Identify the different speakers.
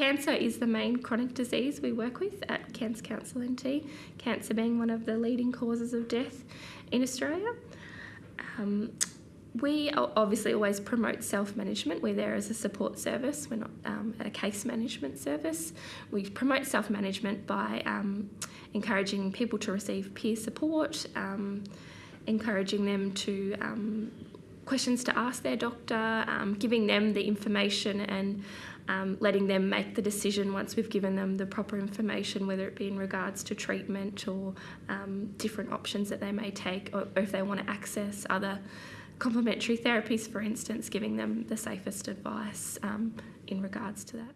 Speaker 1: cancer is the main chronic disease we work with at Cancer Council NT, cancer being one of the leading causes of death in Australia. Um, we obviously always promote self management. We're there as a support service, we're not um, a case management service. We promote self management by um, encouraging people to receive peer support, um, encouraging them to um, questions to ask their doctor, um, giving them the information and um, letting them make the decision once we've given them the proper information, whether it be in regards to treatment or different options that they may take, or, or if they want to access other complementary therapies, for instance, giving them the safest advice um, in regards to that.